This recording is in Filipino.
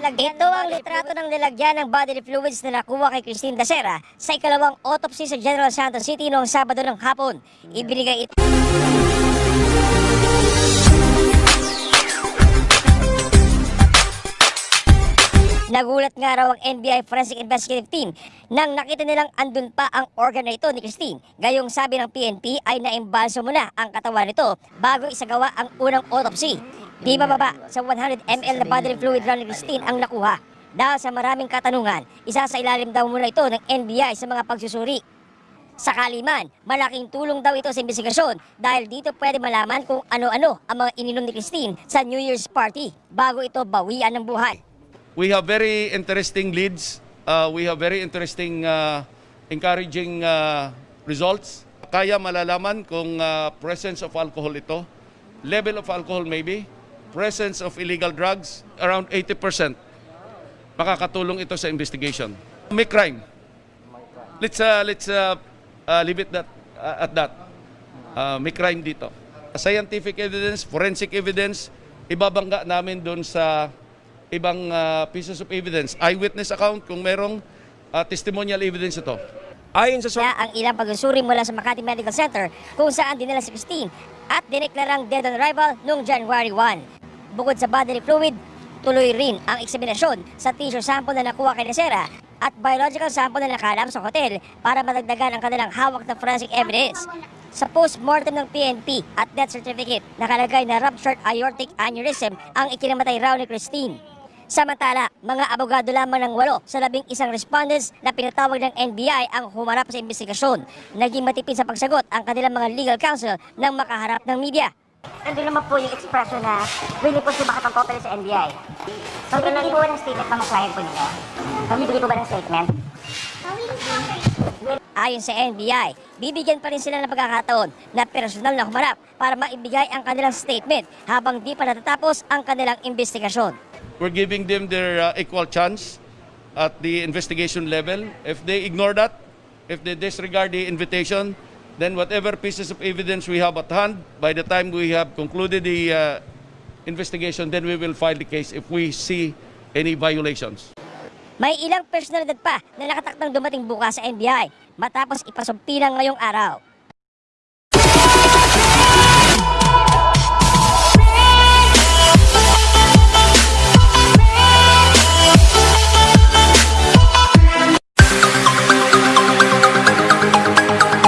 nilagyan Ito ang litrato ng nilagyan ng bodily fluids na nakuha kay Christine Dacera sa ikalawang autopsy sa General Santos City noong Sabado ng hapon. Ibinigay ito Nagulat nga raw ang NBI Forensic Investigative Team nang nakita nilang andun pa ang organ na ito ni Christine. Gayong sabi ng PNP ay naimbalso muna ang katawan nito bago isagawa ang unang autopsy. Di bababa sa 100 ml na bodily fluid raw ni Christine ang nakuha. Dahil sa maraming katanungan, isa sa ilalim daw muna ito ng NBI sa mga pagsusuri. Sakali man, malaking tulong daw ito sa investigasyon dahil dito pwede malaman kung ano-ano ang mga ininom ni Christine sa New Year's party bago ito bawian ng buhay. We have very interesting leads. Uh, we have very interesting, uh, encouraging uh, results. Kaya malalaman kung uh, presence of alcohol ito, level of alcohol maybe, presence of illegal drugs, around 80%. Makakatulong ito sa investigation. May crime. Let's uh, let's uh, uh, leave it that uh, at that. Uh, may crime dito. Scientific evidence, forensic evidence, ibabangga namin doon sa ibang uh, pieces of evidence. Eyewitness account kung merong uh, testimonial evidence ito. Ayon sa Kaya ang ilang pagsusuri mula sa Makati Medical Center kung saan dinala si Christine at dineklarang dead on arrival noong January 1. Bukod sa bodily fluid, tuloy rin ang eksaminasyon sa tissue sample na nakuha kay Nasera at biological sample na nakalap sa hotel para madagdagan ang kanilang hawak na forensic evidence. Sa post-mortem ng PNP at death certificate, nakalagay na ruptured aortic aneurysm ang ikinamatay raw ni Christine. Samantala, mga abogado lamang ng walo sa labing isang respondents na pinatawag ng NBI ang humarap sa investigasyon. Naging matipid sa pagsagot ang kanilang mga legal counsel nang makaharap ng media. Nandun naman po yung expression na willing po makatang totally sa NBI. So, binigay po ba ng statement ng client po nila? Bibigay po ba ng statement? Ayon sa NBI, bibigyan pa rin sila ng pagkakataon na personal na humarap para maibigay ang kanilang statement habang di pa natatapos ang kanilang investigasyon. We're giving them their uh, equal chance at the investigation level. If they ignore that, if they disregard the invitation, then whatever pieces of evidence we have at hand, by the time we have concluded the uh, investigation, then we will file the case if we see any violations. May ilang personalidad pa na nakatakdang dumating bukas sa NBI matapos ipasumpilang ngayong araw.